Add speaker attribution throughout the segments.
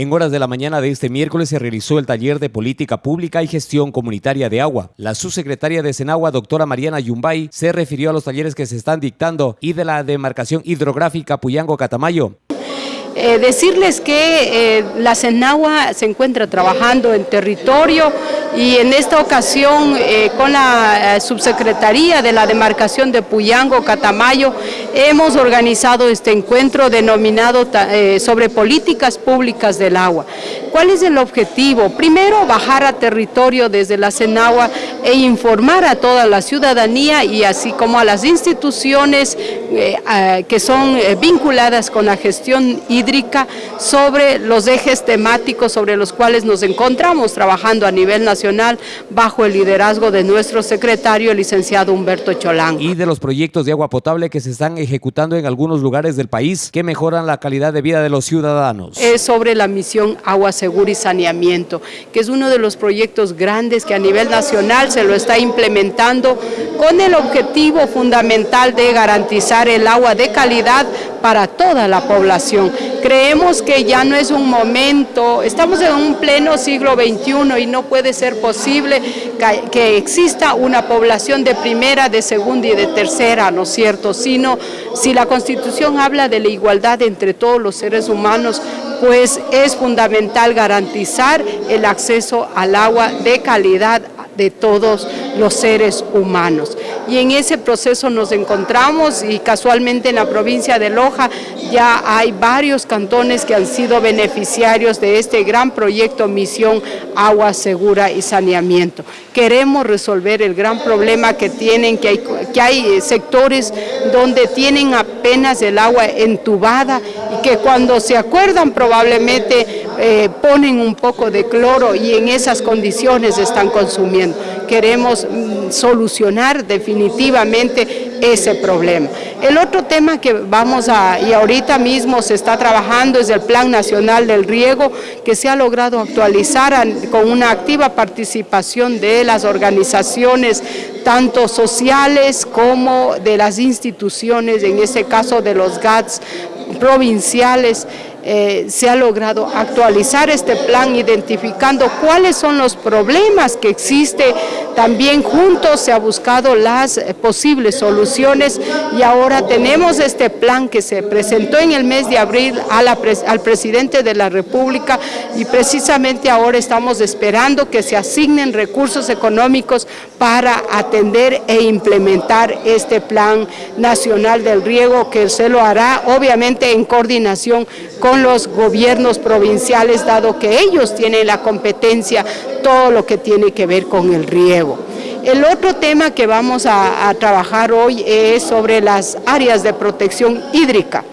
Speaker 1: En horas de la mañana de este miércoles se realizó el taller de Política Pública y Gestión Comunitaria de Agua. La subsecretaria de Senagua, doctora Mariana Yumbay, se refirió a los talleres que se están dictando y de la demarcación hidrográfica Puyango-Catamayo.
Speaker 2: Eh, decirles que eh, la Senagua se encuentra trabajando en territorio y en esta ocasión eh, con la subsecretaría de la demarcación de Puyango, Catamayo, hemos organizado este encuentro denominado sobre políticas públicas del agua. ¿Cuál es el objetivo? Primero, bajar a territorio desde la Senagua e informar a toda la ciudadanía y así como a las instituciones que son vinculadas con la gestión hidráulica sobre los ejes temáticos sobre los cuales nos encontramos trabajando a nivel nacional bajo el liderazgo de nuestro secretario, el licenciado Humberto Cholán.
Speaker 1: Y de los proyectos de agua potable que se están ejecutando en algunos lugares del país que mejoran la calidad de vida de los ciudadanos.
Speaker 2: Es sobre la misión Agua Segura y Saneamiento, que es uno de los proyectos grandes que a nivel nacional se lo está implementando con el objetivo fundamental de garantizar el agua de calidad para toda la población. Creemos que ya no es un momento, estamos en un pleno siglo XXI y no puede ser posible que, exista una población de primera, de segunda y de tercera, ¿no es cierto? Sino, si la Constitución habla de la igualdad entre todos los seres humanos, pues es fundamental garantizar el acceso al agua de calidad de todos los seres humanos. Y en ese proceso nos encontramos y casualmente en la provincia de Loja ya hay varios cantones que han sido beneficiarios de este gran proyecto Misión Agua Segura y Saneamiento. Queremos resolver el gran problema que tienen, que hay, que hay sectores donde tienen apenas el agua entubada y que cuando se acuerdan probablemente eh, ponen un poco de cloro y en esas condiciones están consumiendo. Queremos mm, solucionar definitivamente ese problema. El otro tema que vamos a, y ahorita mismo se está trabajando es el Plan Nacional del Riego, que se ha logrado actualizar con una activa participación de las organizaciones, tanto sociales como de las instituciones, en este caso de los GATS provinciales, eh, se ha logrado actualizar este plan identificando cuáles son los problemas que existen. También juntos se ha buscado las eh, posibles soluciones y ahora tenemos este plan que se presentó en el mes de abril al presidente de la República y precisamente ahora estamos esperando que se asignen recursos económicos para atender e implementar este plan nacional del riego que se lo hará obviamente en coordinación con con los gobiernos provinciales, dado que ellos tienen la competencia, todo lo que tiene que ver con el riego. El otro tema que vamos a, trabajar hoy es sobre las áreas de protección hídrica.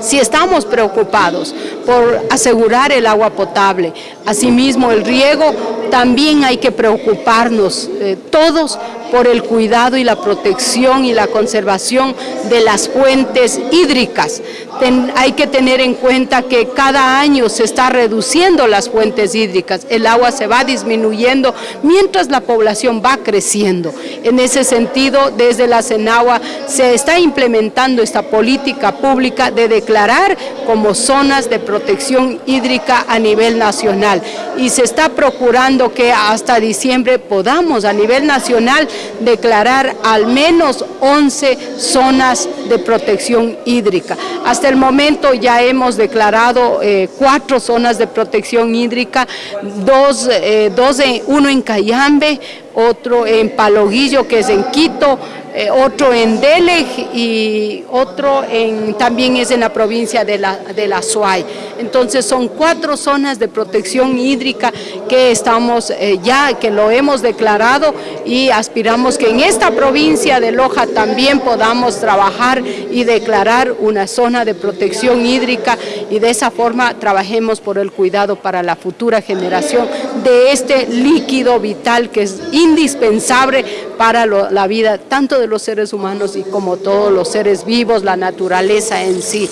Speaker 2: Si estamos preocupados por asegurar el agua potable, asimismo el riego, también hay que preocuparnos eh, todos por el cuidado y la protección y la conservación de las fuentes hídricas. Hay que tener en cuenta que cada año se está reduciendo las fuentes hídricas, el agua se va disminuyendo mientras la población va creciendo. En ese sentido, desde la Senagua se está implementando esta política pública de declarar como zonas de protección hídrica a nivel nacional y se está procurando que hasta diciembre podamos a nivel nacional declarar al menos 11 zonas de protección hídrica. Hasta el momento ya hemos declarado eh, cuatro zonas de protección hídrica, dos, eh, dos uno en Cayambe, otro en Paloguillo, que es en Quito, eh, otro en Delej y otro también es en la provincia de la, de la Suay. Entonces son cuatro zonas de protección hídrica que estamos eh, ya, que lo hemos declarado y aspiramos que en esta provincia de Loja también podamos trabajar y declarar una zona de protección hídrica y de esa forma trabajemos por el cuidado para la futura generación de este líquido vital que es indispensable para la vida tanto de los seres humanos y como todos los seres vivos, la naturaleza en sí.